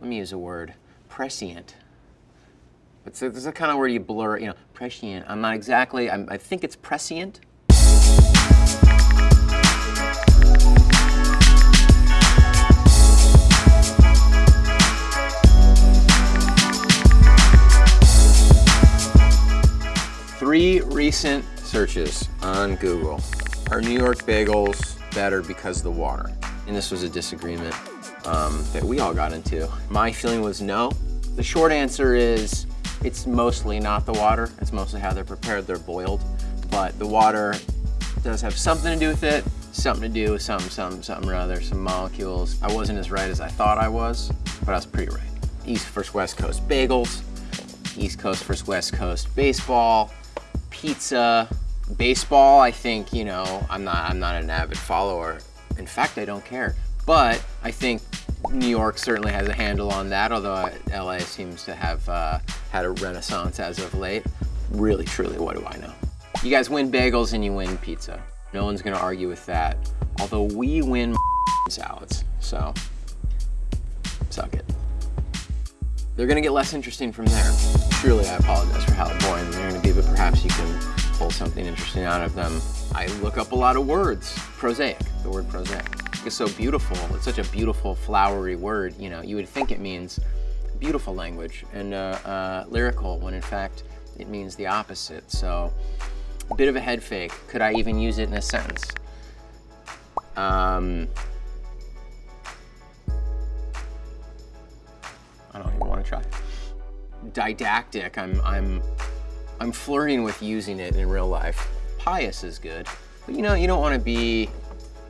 let me use a word, prescient. It's a, it's a kind of word you blur, you know, prescient. I'm not exactly, I'm, I think it's prescient. Three recent searches on Google. Are New York bagels better because of the water? And this was a disagreement um, that we all got into. My feeling was no. The short answer is it's mostly not the water. It's mostly how they're prepared. They're boiled. But the water does have something to do with it. Something to do with some, some, something or other, some molecules. I wasn't as right as I thought I was, but I was pretty right. East versus West Coast bagels, East Coast versus West Coast baseball, pizza, baseball. I think, you know, I'm not, I'm not an avid follower. In fact, I don't care. But I think New York certainly has a handle on that, although LA seems to have uh, had a renaissance as of late. Really, truly, what do I know? You guys win bagels and you win pizza. No one's gonna argue with that. Although we win salads, so suck it. They're gonna get less interesting from there. Truly, I apologize for how boring they're gonna be, but perhaps you can pull something interesting out of them. I look up a lot of words. Prosaic, the word prosaic is so beautiful. It's such a beautiful, flowery word. You know, you would think it means beautiful language and uh, uh, lyrical, when in fact it means the opposite. So, a bit of a head fake. Could I even use it in a sentence? Um, I don't even want to try. Didactic. I'm, I'm, I'm flirting with using it in real life. Pious is good, but you know, you don't want to be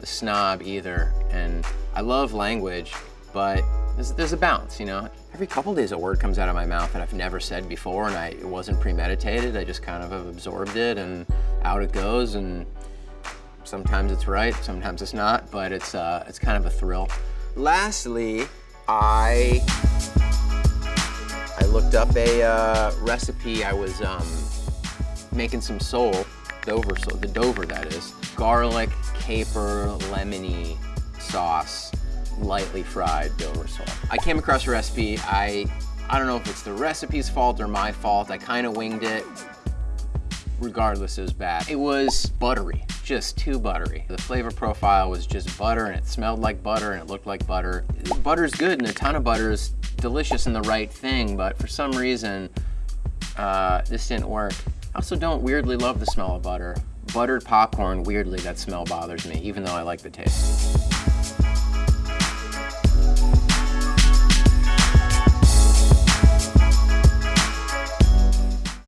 snob either. And I love language, but there's, there's, a balance, you know? Every couple days a word comes out of my mouth that I've never said before and I, it wasn't premeditated. I just kind of have absorbed it and out it goes. And sometimes it's right, sometimes it's not, but it's, uh, it's kind of a thrill. Lastly, I, I looked up a uh, recipe. I was um, making some sole, Dover sole, the Dover that is, garlic, caper, lemony sauce, lightly fried Dover sole. I came across a recipe. I, I don't know if it's the recipe's fault or my fault. I kind of winged it. Regardless, it was bad. It was buttery, just too buttery. The flavor profile was just butter and it smelled like butter and it looked like butter. Butter's good and a ton of butter is delicious and the right thing, but for some reason, uh, this didn't work. I also don't weirdly love the smell of butter. Buttered popcorn, weirdly, that smell bothers me, even though I like the taste.